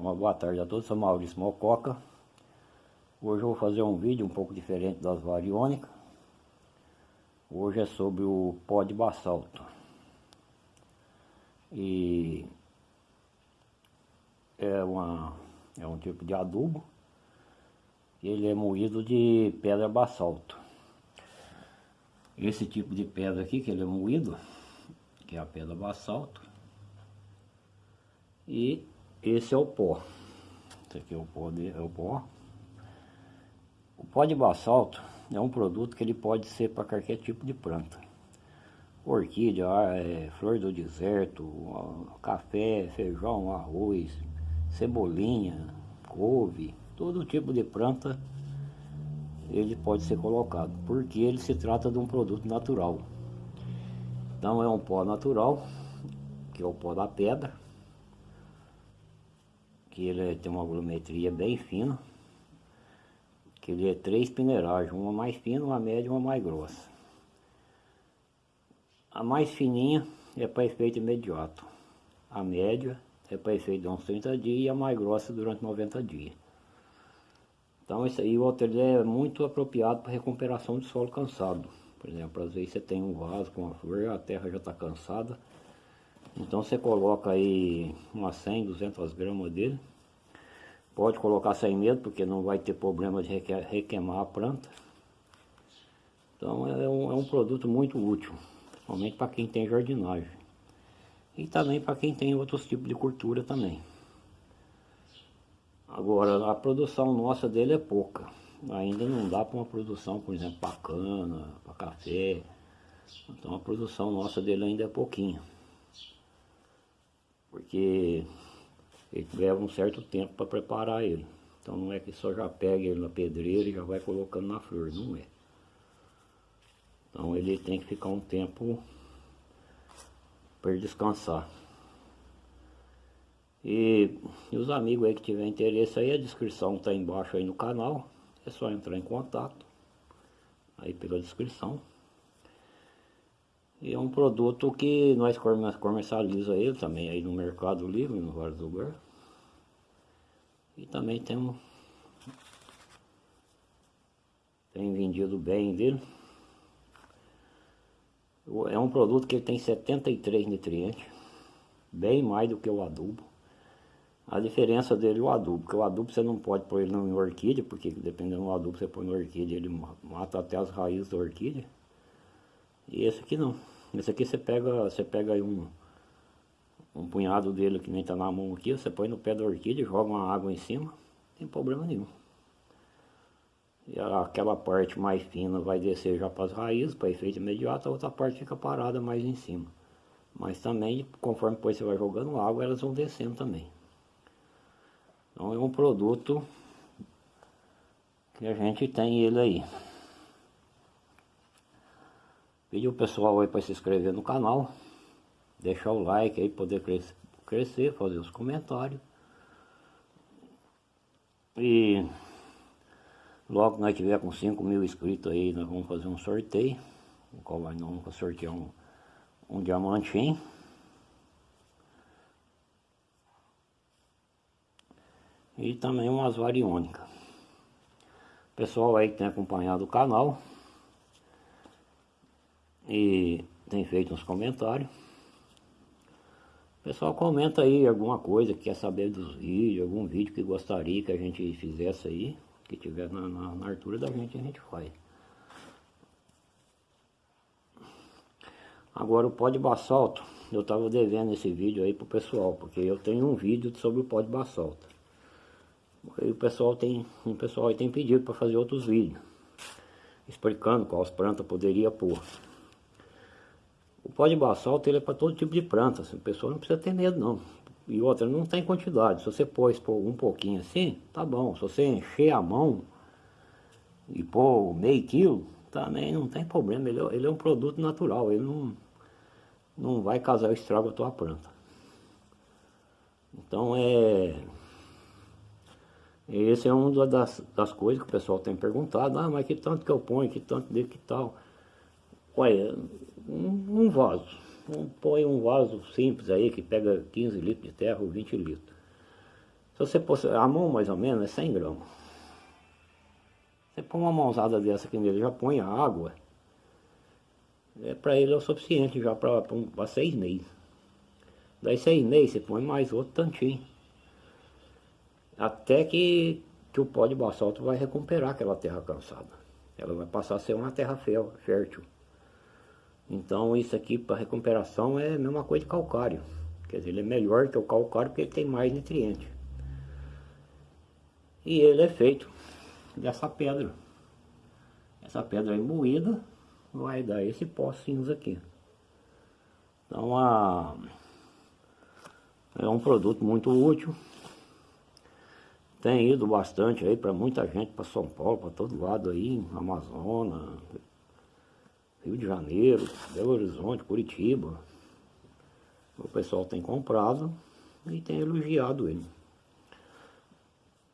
Uma boa tarde a todos, sou Maurício Mococa. Hoje eu vou fazer um vídeo um pouco diferente das variônicas. Hoje é sobre o pó de basalto. E é, uma, é um tipo de adubo. Ele é moído de pedra basalto. Esse tipo de pedra aqui que ele é moído, que é a pedra basalto. E esse é o pó. Esse aqui é o pó, de, é o pó. O pó de basalto é um produto que ele pode ser para qualquer tipo de planta. Orquídea, é, flor do deserto, café, feijão, arroz, cebolinha, couve, todo tipo de planta ele pode ser colocado, porque ele se trata de um produto natural. Então é um pó natural, que é o pó da pedra, que ele tem uma volumetria bem fina, que ele é três peneiragens, uma mais fina, uma média e uma mais grossa. A mais fininha é para efeito imediato, a média é para efeito de uns 30 dias e a mais grossa durante 90 dias. Então isso aí o outro é muito apropriado para recuperação de solo cansado. Por exemplo, às vezes você tem um vaso com uma flor, a terra já está cansada, então você coloca aí umas 100, 200 gramas dele. Pode colocar sem medo, porque não vai ter problema de requeimar a planta. Então é um, é um produto muito útil, principalmente para quem tem jardinagem. E também para quem tem outros tipos de cultura também. Agora, a produção nossa dele é pouca. Ainda não dá para uma produção, por exemplo, para cana, para café. Então a produção nossa dele ainda é pouquinha porque ele leva um certo tempo para preparar ele. Então não é que só já pega ele na pedreira e já vai colocando na flor, não é. Então ele tem que ficar um tempo para descansar. E, e, os amigos aí que tiver interesse aí, a descrição está embaixo aí no canal. É só entrar em contato aí pela descrição. E é um produto que nós comercializa ele também aí no Mercado Livre, no vários lugares. E também temos tem vendido bem dele. É um produto que tem 73 nutrientes, bem mais do que o adubo. A diferença dele é o adubo, porque o adubo você não pode pôr ele em orquídea, porque dependendo do adubo você põe na orquídea, ele mata até as raízes da orquídea. E esse aqui não. Esse aqui você pega, você pega aí um, um punhado dele que nem tá na mão aqui, você põe no pé da orquídea, joga uma água em cima, não tem problema nenhum. E aquela parte mais fina vai descer já para as raízes, para efeito imediato, a outra parte fica parada mais em cima. Mas também, conforme depois você vai jogando água, elas vão descendo também. Então é um produto que a gente tem ele aí. Pedir o pessoal aí para se inscrever no canal, deixar o like aí, poder crescer, crescer fazer os comentários. E logo que nós tiver com 5 mil inscritos aí, nós vamos fazer um sorteio, no qual nós vamos sortear um, um diamantinho. E também umas variônicas. Pessoal aí que tem acompanhado o canal, e tem feito uns comentários. O pessoal comenta aí alguma coisa que quer saber dos vídeos, algum vídeo que gostaria que a gente fizesse aí, que tiver na, na, na altura da gente, a gente faz. Agora o pó de basalto, eu estava devendo esse vídeo aí pro pessoal, porque eu tenho um vídeo sobre o pó de basalto. E o pessoal tem, o pessoal tem pedido para fazer outros vídeos, explicando quais plantas poderia pôr. O pó de basalto ele é para todo tipo de planta, assim, a pessoa não precisa ter medo não. E outra, não tem quantidade, se você pôs um pouquinho assim, tá bom. Se você encher a mão e pôr meio quilo, também não tem problema, ele, é, ele é um produto natural, ele não, não vai causar estrago a tua planta. Então é... Esse é uma das, das coisas que o pessoal tem perguntado, ah, mas que tanto que eu ponho, que tanto de que tal. Olha, um, um vaso. Um, põe um vaso simples aí que pega 15 litros de terra ou 20 litros. você pôr, a mão mais ou menos é 100 gramas. Você põe uma mãozada dessa aqui nele, já põe a água. É, para ele é o suficiente já para seis meses. Daí seis meses você põe mais outro tantinho. Até que, que o pó de basalto vai recuperar aquela terra cansada. Ela vai passar a ser uma terra fértil. Então isso aqui para recuperação é a mesma coisa de calcário. Quer dizer, ele é melhor que o calcário porque ele tem mais nutrientes. E ele é feito dessa pedra. Essa pedra aí moída vai dar esse pó cinza aqui. Então a, é um produto muito útil. Tem ido bastante aí para muita gente, para São Paulo, para todo lado aí, Amazonas, Rio de Janeiro, Belo Horizonte, Curitiba. O pessoal tem comprado e tem elogiado ele.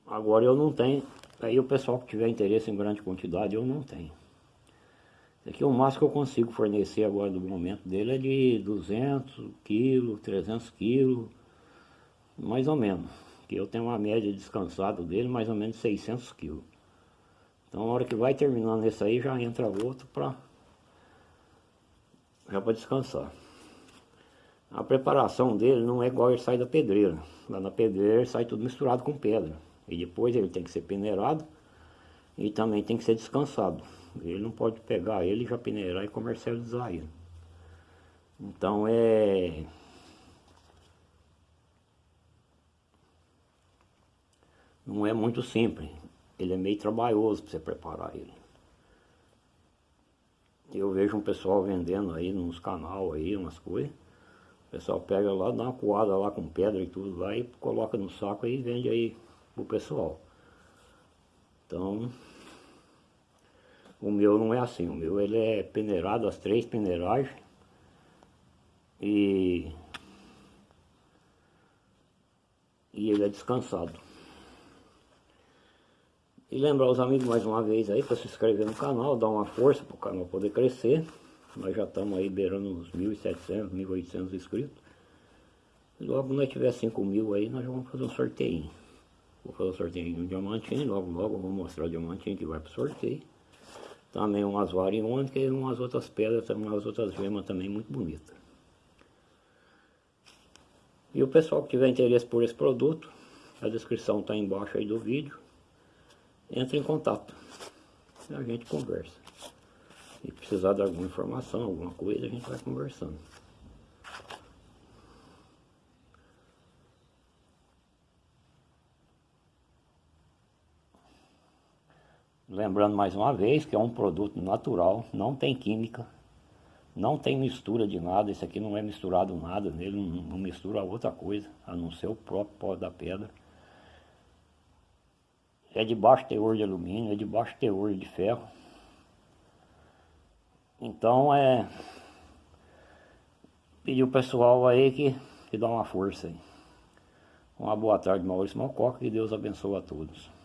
Agora eu não tenho, aí o pessoal que tiver interesse em grande quantidade, eu não tenho. Esse aqui é o máximo que eu consigo fornecer agora do momento dele é de 200 quilos, 300 quilos, mais ou menos. Que eu tenho uma média descansado dele, mais ou menos 600 quilos. Então a hora que vai terminando esse aí, já entra outro para já para descansar. A preparação dele não é igual ele sai da pedreira. Lá na pedreira sai tudo misturado com pedra. E depois ele tem que ser peneirado e também tem que ser descansado. Ele não pode pegar ele, já peneirar e comercializar ele. Então é... Não é muito simples. Ele é meio trabalhoso para você preparar ele. Eu vejo um pessoal vendendo aí nos canal aí, umas coisas. O pessoal pega lá, dá uma coada lá com pedra e tudo lá e coloca no saco aí e vende aí pro pessoal. Então, o meu não é assim, o meu ele é peneirado, as três peneiragens. E, e ele é descansado. E lembrar os amigos mais uma vez aí para se inscrever no canal, dar uma força para o canal poder crescer. Nós já estamos aí beirando uns 1.700, 1.800 inscritos. E logo nós tiver 5 mil aí, nós vamos fazer um sorteio. Vou fazer um sorteio de um diamantinho, logo logo vou mostrar o diamantinho que vai para o sorteio. Também umas variônicas e umas outras pedras, umas outras gemas também muito bonitas. E o pessoal que tiver interesse por esse produto, a descrição está embaixo aí do vídeo entre em contato. E a gente conversa. E precisar de alguma informação, alguma coisa, a gente vai conversando. Lembrando mais uma vez que é um produto natural, não tem química, não tem mistura de nada, isso aqui não é misturado nada nele, não, mistura outra coisa, a não ser o próprio pó da pedra é de baixo teor de alumínio, é de baixo teor de ferro. Então é pedir o pessoal aí que, que dá uma força aí. Uma boa tarde, Maurício Malcoca, que Deus abençoe a todos.